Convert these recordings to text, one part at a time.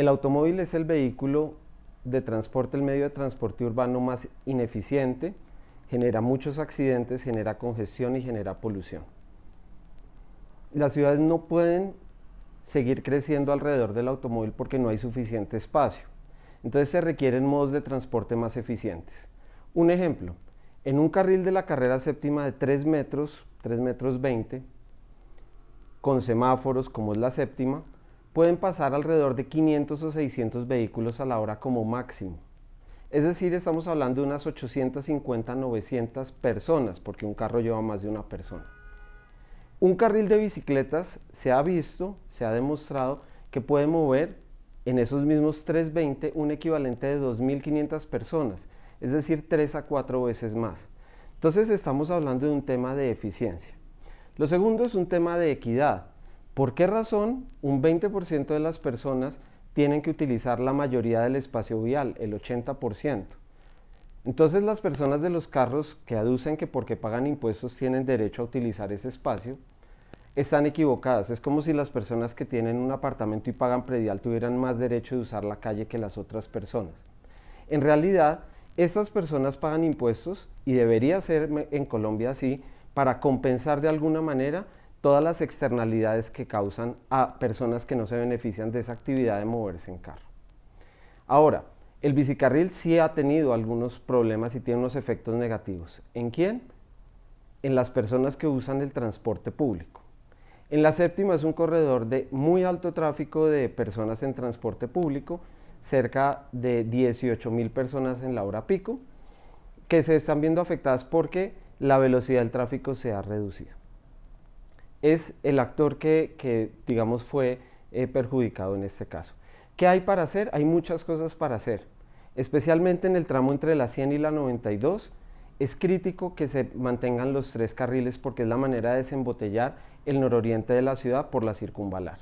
El automóvil es el vehículo de transporte, el medio de transporte urbano más ineficiente, genera muchos accidentes, genera congestión y genera polución. Las ciudades no pueden seguir creciendo alrededor del automóvil porque no hay suficiente espacio. Entonces se requieren modos de transporte más eficientes. Un ejemplo, en un carril de la carrera séptima de 3 metros, 3 metros 20, con semáforos como es la séptima, pueden pasar alrededor de 500 o 600 vehículos a la hora como máximo. Es decir, estamos hablando de unas 850, 900 personas, porque un carro lleva más de una persona. Un carril de bicicletas se ha visto, se ha demostrado que puede mover en esos mismos 320 un equivalente de 2.500 personas, es decir, 3 a 4 veces más. Entonces estamos hablando de un tema de eficiencia. Lo segundo es un tema de equidad. ¿Por qué razón un 20% de las personas tienen que utilizar la mayoría del espacio vial, el 80%? Entonces las personas de los carros que aducen que porque pagan impuestos tienen derecho a utilizar ese espacio, están equivocadas. Es como si las personas que tienen un apartamento y pagan predial tuvieran más derecho de usar la calle que las otras personas. En realidad, estas personas pagan impuestos y debería ser en Colombia así para compensar de alguna manera todas las externalidades que causan a personas que no se benefician de esa actividad de moverse en carro. Ahora, el bicicarril sí ha tenido algunos problemas y tiene unos efectos negativos. ¿En quién? En las personas que usan el transporte público. En la séptima es un corredor de muy alto tráfico de personas en transporte público, cerca de 18 mil personas en la hora pico, que se están viendo afectadas porque la velocidad del tráfico se ha reducido es el actor que, digamos, fue eh, perjudicado en este caso. ¿Qué hay para hacer? Hay muchas cosas para hacer, especialmente en el tramo entre la 100 y la 92. Es crítico que se mantengan los tres carriles porque es la manera de desembotellar el nororiente de la ciudad por la circunvalar.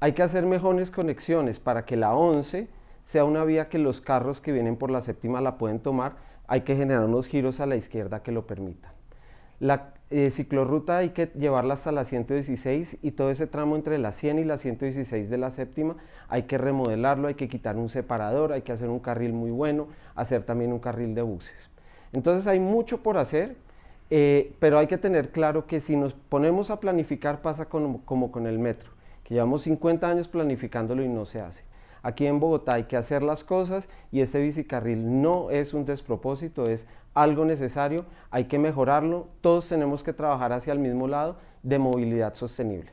Hay que hacer mejores conexiones para que la 11 sea una vía que los carros que vienen por la séptima la pueden tomar. Hay que generar unos giros a la izquierda que lo permitan. La eh, ciclorruta hay que llevarla hasta la 116 y todo ese tramo entre la 100 y la 116 de la séptima hay que remodelarlo, hay que quitar un separador, hay que hacer un carril muy bueno, hacer también un carril de buses. Entonces hay mucho por hacer, eh, pero hay que tener claro que si nos ponemos a planificar pasa como con el metro, que llevamos 50 años planificándolo y no se hace. Aquí en Bogotá hay que hacer las cosas y este bicicarril no es un despropósito, es algo necesario, hay que mejorarlo, todos tenemos que trabajar hacia el mismo lado de movilidad sostenible.